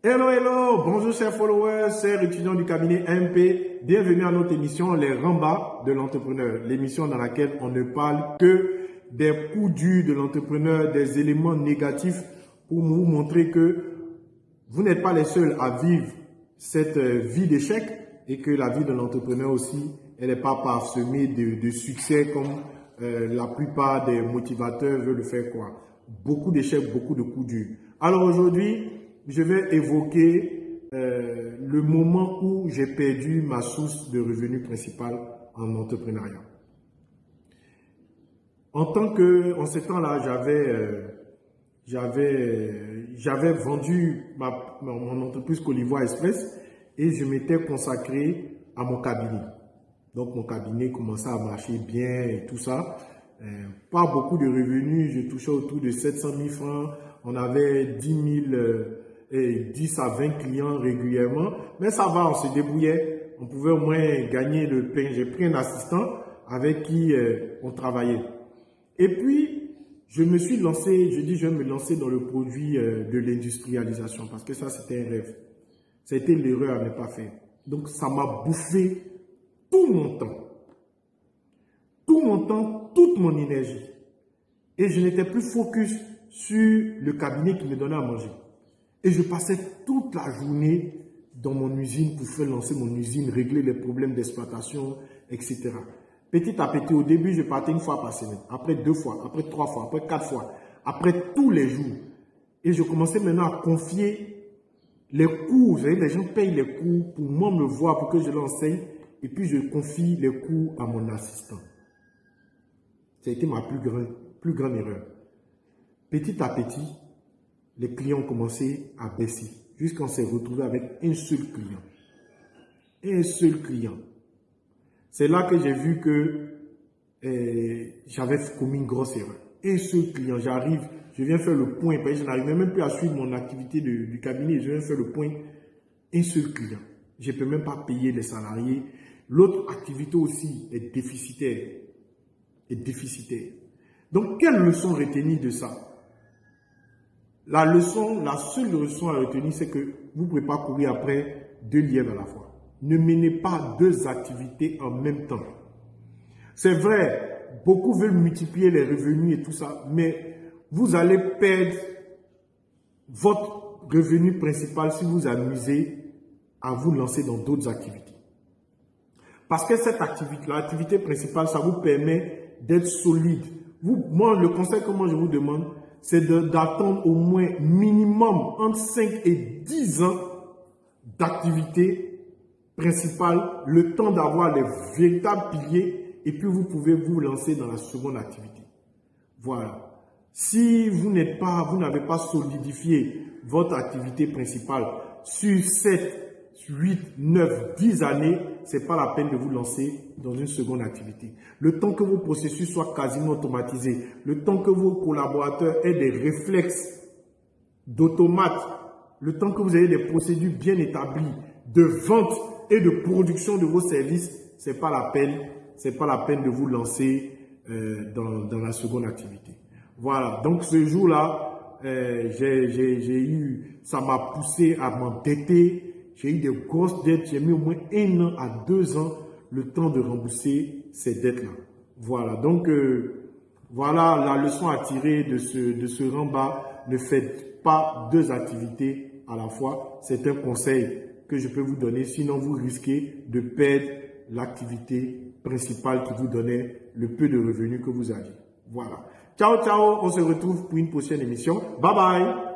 Hello, hello, bonjour chers followers, chers étudiants du cabinet MP. Bienvenue à notre émission Les Rambas de l'entrepreneur, l'émission dans laquelle on ne parle que des coups durs de l'entrepreneur, des éléments négatifs pour vous montrer que vous n'êtes pas les seuls à vivre cette euh, vie d'échec et que la vie de l'entrepreneur aussi, elle n'est pas parsemée de, succès comme euh, la plupart des motivateurs veulent le faire quoi. Beaucoup d'échecs, beaucoup de coups durs. Alors aujourd'hui, je vais évoquer euh, le moment où j'ai perdu ma source de revenus principale en entrepreneuriat. En tant que, en ce temps-là, j'avais, euh, vendu mon entreprise Colivoire Express et je m'étais consacré à mon cabinet. Donc mon cabinet commençait à marcher bien et tout ça. Euh, pas beaucoup de revenus, je touchais autour de 700 000 francs. On avait 10 000 et 10 à 20 clients régulièrement. Mais ça va, on se débrouillait. On pouvait au moins gagner le pain. J'ai pris un assistant avec qui euh, on travaillait. Et puis, je me suis lancé, je dis je vais me lancer dans le produit euh, de l'industrialisation parce que ça, c'était un rêve. C'était l'erreur à ne pas faire. Donc, ça m'a bouffé tout mon temps. Tout mon temps, toute mon énergie. Et je n'étais plus focus sur le cabinet qui me donnait à manger. Et je passais toute la journée dans mon usine pour faire lancer mon usine, régler les problèmes d'exploitation, etc. Petit à petit, au début, je partais une fois par semaine, après deux fois, après trois fois, après quatre fois, après tous les jours. Et je commençais maintenant à confier les cours. Vous voyez, les gens payent les cours pour moi me voir, pour que je l'enseigne. Et puis, je confie les cours à mon assistant. Ça a été ma plus grande, plus grande erreur. Petit à petit, les clients ont commencé à baisser jusqu'à s'est retrouvé avec un seul client. Un seul client. C'est là que j'ai vu que eh, j'avais commis une grosse erreur. Un seul client, j'arrive, je viens faire le point, parce que je n'arrivais même plus à suivre mon activité du cabinet, je viens faire le point. Un seul client. Je ne peux même pas payer les salariés. L'autre activité aussi est déficitaire. Est déficitaire. Donc, quelle leçon retenir de ça? La leçon, la seule leçon à retenir, c'est que vous ne pouvez pas courir après deux lièvres à la fois. Ne menez pas deux activités en même temps. C'est vrai, beaucoup veulent multiplier les revenus et tout ça, mais vous allez perdre votre revenu principal si vous amusez à vous lancer dans d'autres activités. Parce que cette activité, l'activité principale, ça vous permet d'être solide. Moi, le conseil que moi je vous demande, c'est d'attendre au moins minimum entre 5 et 10 ans d'activité principale, le temps d'avoir les véritables piliers et puis vous pouvez vous lancer dans la seconde activité. Voilà. Si vous n'êtes pas, vous n'avez pas solidifié votre activité principale sur 7, 8, 9, 10 années, c'est pas la peine de vous lancer dans une seconde activité. Le temps que vos processus soient quasiment automatisés, le temps que vos collaborateurs aient des réflexes d'automate, le temps que vous ayez des procédures bien établies de vente et de production de vos services, c'est pas la peine, pas la peine de vous lancer euh, dans, dans, la seconde activité. Voilà. Donc ce jour-là, euh, j'ai eu, ça m'a poussé à m'entêter j'ai eu des grosses dettes. J'ai mis au moins un an à deux ans le temps de rembourser ces dettes-là. Voilà. Donc, euh, voilà la leçon à tirer de ce, de ce rembat. Ne faites pas deux activités à la fois. C'est un conseil que je peux vous donner. Sinon, vous risquez de perdre l'activité principale qui vous donnait le peu de revenus que vous aviez. Voilà. Ciao, ciao. On se retrouve pour une prochaine émission. Bye bye.